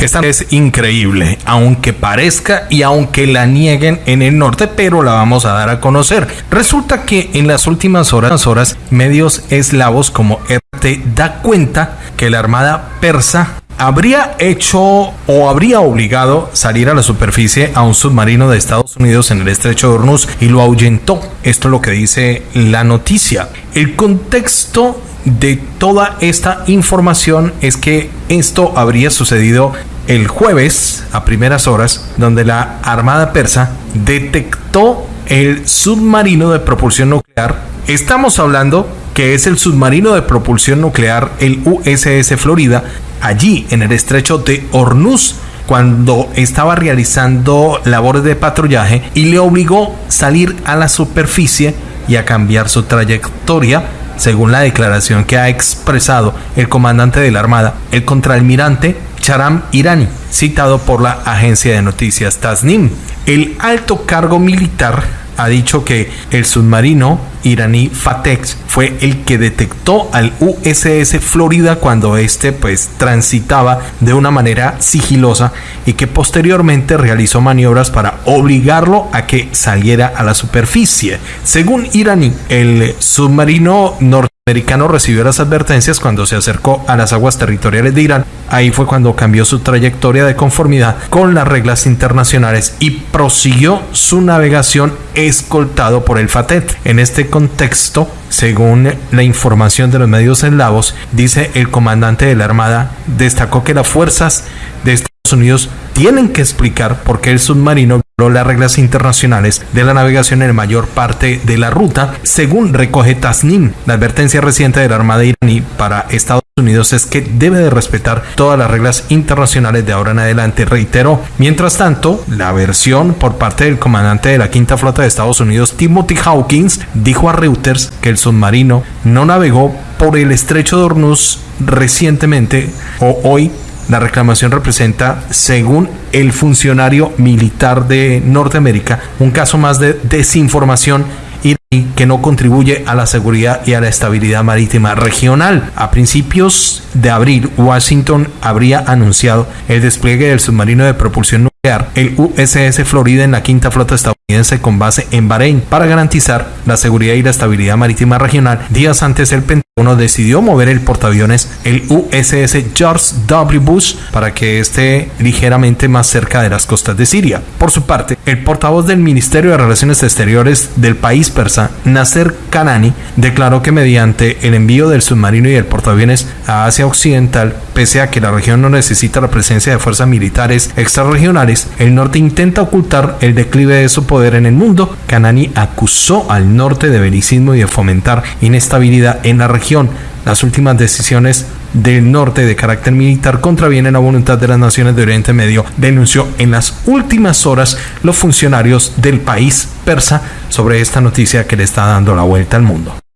Esta es increíble, aunque parezca y aunque la nieguen en el norte, pero la vamos a dar a conocer. Resulta que en las últimas horas, medios eslavos como RT da cuenta que la armada persa habría hecho o habría obligado salir a la superficie a un submarino de Estados Unidos en el estrecho de Hormuz y lo ahuyentó. Esto es lo que dice la noticia. El contexto de toda esta información es que esto habría sucedido el jueves a primeras horas, donde la Armada Persa detectó el submarino de propulsión nuclear. Estamos hablando que es el submarino de propulsión nuclear, el USS Florida, allí en el estrecho de Hormuz cuando estaba realizando labores de patrullaje y le obligó salir a la superficie y a cambiar su trayectoria según la declaración que ha expresado el comandante de la Armada, el contraalmirante Charam Irani, citado por la agencia de noticias Tasnim. El alto cargo militar ha dicho que el submarino iraní Fatex fue el que detectó al USS Florida cuando este pues transitaba de una manera sigilosa y que posteriormente realizó maniobras para obligarlo a que saliera a la superficie. Según iraní, el submarino norte americano recibió las advertencias cuando se acercó a las aguas territoriales de Irán. Ahí fue cuando cambió su trayectoria de conformidad con las reglas internacionales y prosiguió su navegación escoltado por el FATET. En este contexto, según la información de los medios eslavos, dice el comandante de la Armada, destacó que las fuerzas de Estados Unidos tienen que explicar por qué el submarino las reglas internacionales de la navegación en la mayor parte de la ruta, según recoge Tasnim. La advertencia reciente de la Armada iraní para Estados Unidos es que debe de respetar todas las reglas internacionales de ahora en adelante, reiteró. Mientras tanto, la versión por parte del comandante de la Quinta Flota de Estados Unidos, Timothy Hawkins, dijo a Reuters que el submarino no navegó por el estrecho de Hormuz recientemente o hoy la reclamación representa, según el funcionario militar de Norteamérica, un caso más de desinformación que no contribuye a la seguridad y a la estabilidad marítima regional. A principios de abril, Washington habría anunciado el despliegue del submarino de propulsión nuclear, el USS Florida, en la quinta flota estadounidense con base en Bahrein, para garantizar la seguridad y la estabilidad marítima regional. Días antes, el Pentágono decidió mover el portaaviones, el USS George W. Bush, para que esté ligeramente más cerca de las costas de Siria. Por su parte, el portavoz del Ministerio de Relaciones Exteriores del país persa, Nasser Kanani, declaró que mediante el envío del submarino y el portaaviones a Asia Occidental, pese a que la región no necesita la presencia de fuerzas militares extrarregionales, el norte intenta ocultar el declive de su poder en el mundo. Kanani acusó al norte de belicismo y de fomentar inestabilidad en la Las últimas decisiones del norte de carácter militar contravienen la voluntad de las naciones de Oriente Medio, denunció en las últimas horas los funcionarios del país persa sobre esta noticia que le está dando la vuelta al mundo.